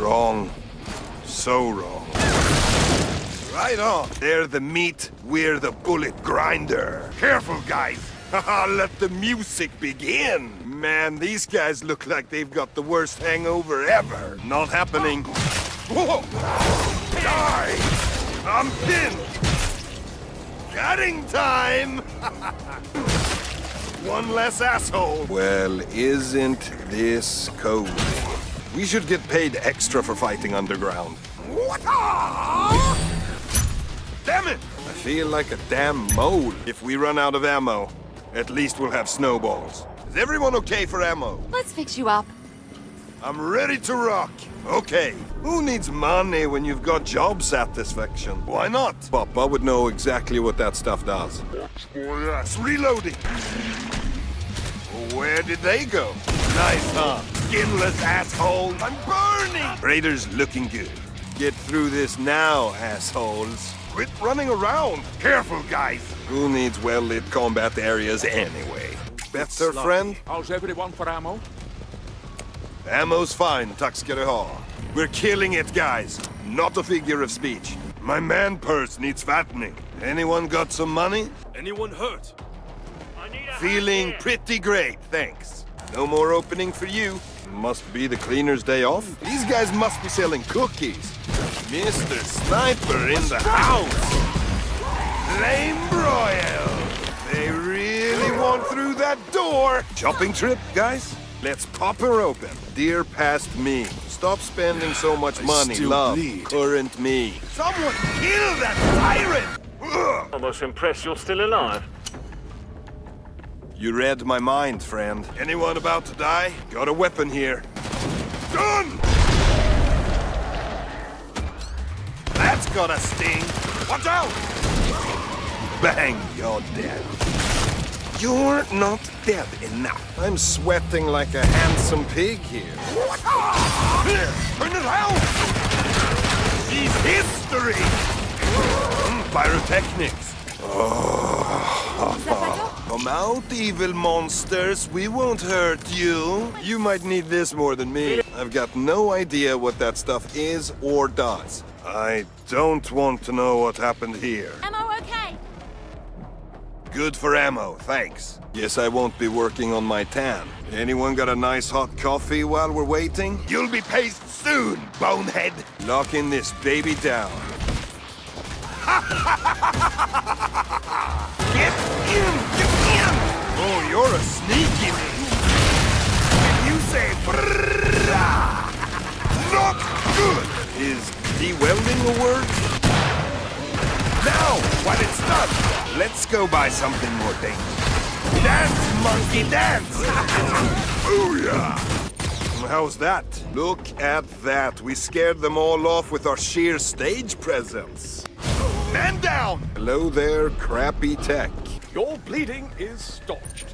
Wrong. So wrong. Right on. They're the meat, we're the bullet grinder. Careful, guys. Let the music begin. Man, these guys look like they've got the worst hangover ever. Not happening. Die! I'm pinned! Cutting time! One less asshole. Well, isn't this cozy? We should get paid extra for fighting underground. What? Ah! Damn it! I feel like a damn mole. If we run out of ammo, at least we'll have snowballs. Is everyone okay for ammo? Let's fix you up. I'm ready to rock. Okay, who needs money when you've got job satisfaction? Why not? Papa would know exactly what that stuff does. Yes, reloading. Where did they go? Nice, huh? Skinless asshole. I'm burning! Raiders looking good. Get through this now, assholes. Quit running around. Careful, guys. Who needs well-lit combat areas anyway? Better, friend? How's everyone for ammo? Ammo's fine, tack ska du. We're killing it, guys. Not a figure of speech. My man purse needs fattening. Anyone got some money? Anyone hurt? Feeling pretty great, thanks. No more opening for you. Must be the cleaner's day off. These guys must be selling cookies. Mr. Sniper in the house! Flame broil! They really want through that door! Shopping trip, guys? Let's pop her open. Dear past me, stop spending so much money, still love, bleed. current me. Someone kill that tyrant! Almost impressed you're still alive. You read my mind, friend. Anyone about to die? Got a weapon here. Done! That's got a sting. Watch out! Bang, you're dead. You're not dead enough. I'm sweating like a handsome pig here. Here, turn it out! She's history! Mm, pyrotechnics. Come out, evil monsters. We won't hurt you. You might need this more than me. I've got no idea what that stuff is or does. I don't want to know what happened here. Ammo okay? Good for ammo, thanks. Yes, I won't be working on my tan. Anyone got a nice hot coffee while we're waiting? You'll be paced soon, bonehead! Locking this baby down. Get in! Get in! Oh, you're a sneaky me. If you say not good. Is de-welding a word? Now, while it's done, let's go buy something more dangerous. Dance, monkey, dance! Booyah! How's that? Look at that. We scared them all off with our sheer stage presence. Man down! Hello there, crappy tech. Your bleeding is staunched.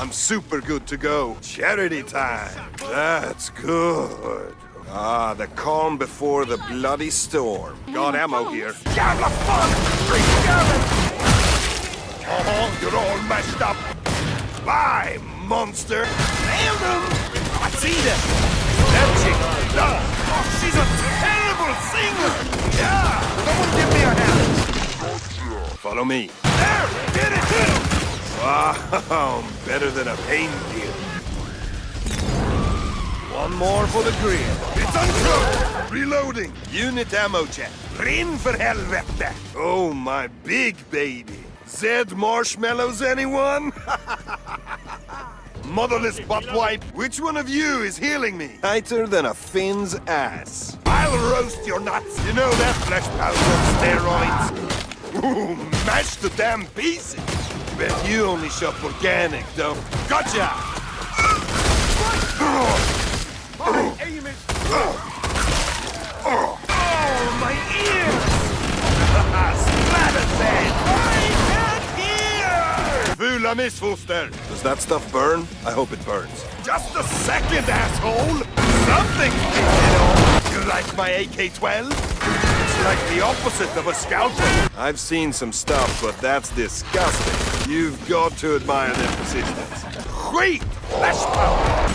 I'm super good to go. Charity time. That's good. Ah, the calm before the bloody storm. Got ammo here. Jävla fan! Skitjävel! Oh, you're all messed up. Bye, monster. Nailed him! I see them. That chick. No. Oh, she's a terrible singer. Yeah. Someone give me a hand. Follow me. There! Get it! Wow, better than a pain pill. One more for the grill. It's uncooked! Reloading. Unit ammo check. Rin för helvete! Oh, my big baby. Zed marshmallows, anyone? Motherless butt wipe. Which one of you is healing me? Tighter than a Finn's ass. I'll roast your nuts. You know that flesh powder on steroids? Mash the damn pieces. Bet you only shop organic, though. Gotcha! Aim it! Oh, my ear! Splatterhead! I can't hear! Fula missfoster! Does that stuff burn? I hope it burns. Just a second, asshole! Something! You know, you like my AK-12? Like the opposite of a scalpel. I've seen some stuff, but that's disgusting. You've got to admire their persistence. Great! Flash power!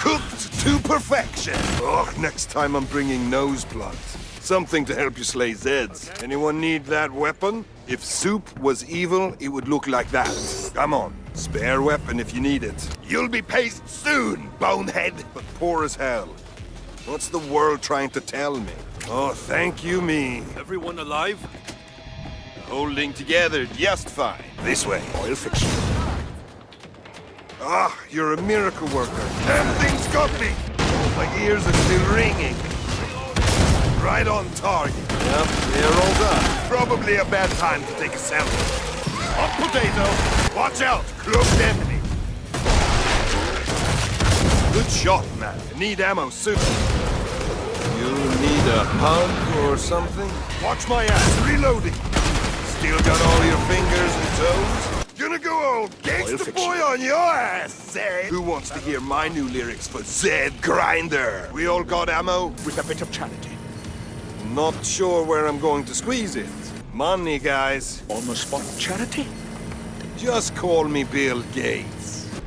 Cooked to perfection. Oh, next time I'm bringing nose plugs. Something to help you slay Zeds. Anyone need that weapon? If soup was evil, it would look like that. Come on, spare weapon if you need it. You'll be paced soon, bonehead, but poor as hell. What's the world trying to tell me? Oh, thank you, me. Everyone alive? Holding together just fine. This way. Oil fixture. Ah, you're a miracle worker. Damn thing's got me! My ears are still ringing. Right on target. Yep, they're all done. Probably a bad time to take a selfie. Hot potato! Watch out! Cloaked enemy! Good shot, man. Need ammo soon. You need a hug or something? Watch my ass, reloading! Still got all your fingers and toes? Gonna go old gangsta boy on your ass, Zed! Who wants to hear my new lyrics for Zed Grinder? We all got ammo? With a bit of charity. Not sure where I'm going to squeeze it. Money, guys. Almost spot charity? Just call me Bill Gates.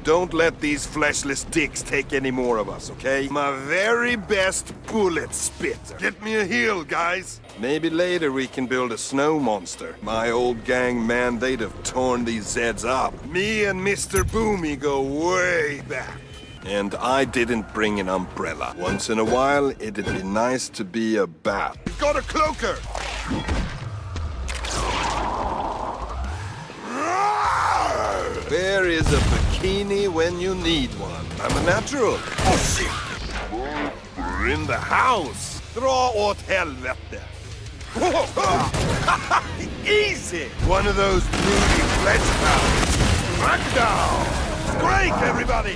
Don't let these fleshless dicks take any more of us, okay? My very best bullet spitter. Get me a heal, guys. Maybe later we can build a snow monster. My old gang, man, they'd have torn these Zeds up. Me and Mr. Boomy go way back. And I didn't bring an umbrella. Once in a while, it'd be nice to be a bat. Got a cloaker! There is a bikini when you need one. I'm a natural. Oh, shit! We're in the house. Dra åt helvete. Easy! One of those moody flesh pounds. Crackdown! Scrake, everybody!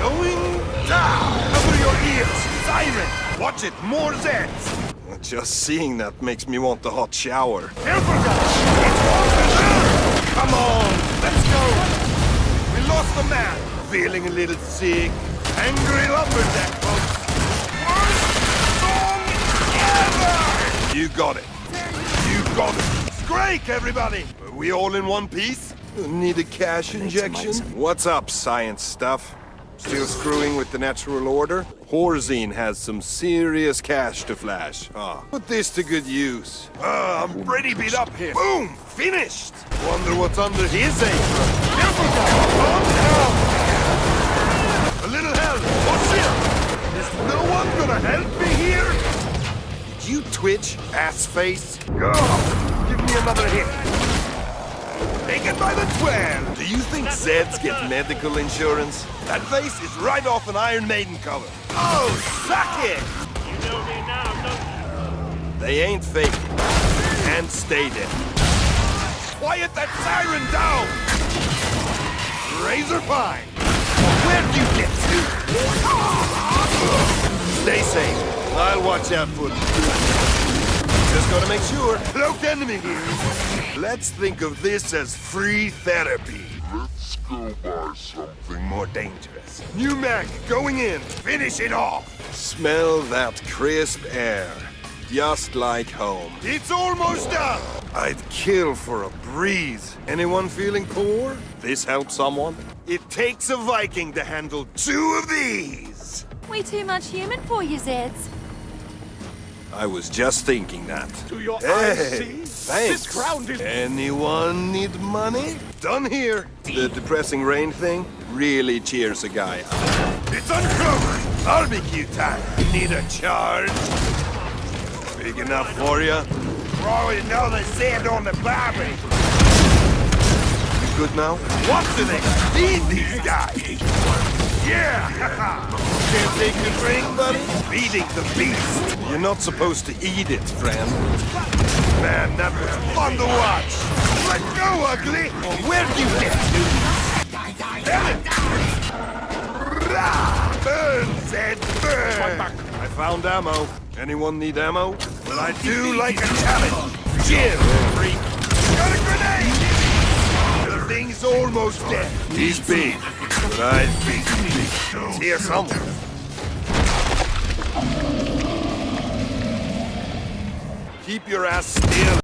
Going down! Cover your ears! Siren! Watch it! More Zeds! Just seeing that makes me want a hot shower guys! It's water there! Come on! Let's go! We lost a man! Feeling a little sick. Angry lumberjack, folks! Worst song ever! You got it. You got it. Scrake, everybody! Are we all in one piece? Need a cash injection? What's up, science stuff? Still screwing with the natural order? Horzine has some serious cash to flash. Ah, put this to good use. Ah, I'm pretty beat up here. Boom! Finished! Wonder what's under his apron. Careful, guys! Calm down! A little help! What's shit! Is no one gonna help me here? Did you twitch, ass face? Oh, give me another hit. Take it by the 12! Do you think Zeds get medical insurance? That face is right off an Iron Maiden cover. Oh, suck it! You know me now, don't They ain't fake. And stay there. Quiet that siren down! Razor Pine! Where'd you get to? Stay safe. I'll watch out for you. Just gotta make sure. Cloaked enemy here. Let's think of this as free therapy. Let's go buy something. More dangerous. New Mac going in. Finish it off. Smell that crisp air. Just like home. It's almost done. I'd kill for a breeze. Anyone feeling poor? This helps someone? It takes a Viking to handle two of these. We too much human for you, Zeds. I was just thinking that. Do your Hey, eyes see? thanks. This ground is... Anyone need money? Done here. The depressing rain thing really cheers a guy up. It's uncovered. Barbecue time. Need a charge? Big enough for you? Throw another sand on the barbie. You good now? What's the next? Feed these guys. Yeah! Can't take the drink, buddy? Feeding the beast. You're not supposed to eat it, friend. Man, that was fun to watch. Let go, ugly. Where'd you get to? Damn it! Rah! Burn, Zed, burn! I found ammo. Anyone need ammo? Well, I do like a challenge. Jim, freak. Got a grenade! The thing's almost dead. He's big, but I've been big. It's here somewhere. Keep your ass still.